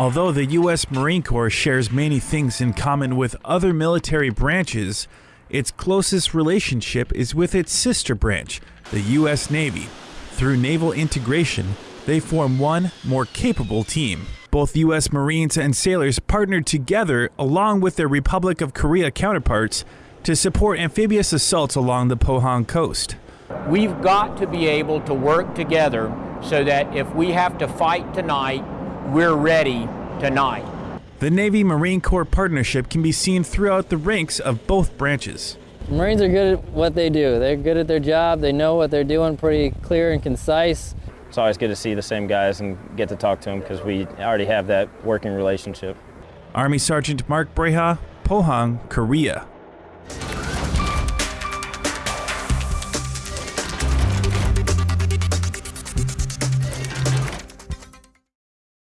Although the U.S. Marine Corps shares many things in common with other military branches, its closest relationship is with its sister branch, the U.S. Navy. Through naval integration, they form one more capable team. Both U.S. Marines and sailors partnered together along with their Republic of Korea counterparts to support amphibious assaults along the Pohang coast. We've got to be able to work together so that if we have to fight tonight, we're ready tonight. The Navy Marine Corps partnership can be seen throughout the ranks of both branches. Marines are good at what they do. They're good at their job. They know what they're doing pretty clear and concise. It's always good to see the same guys and get to talk to them because we already have that working relationship. Army Sergeant Mark Breha, Pohang, Korea.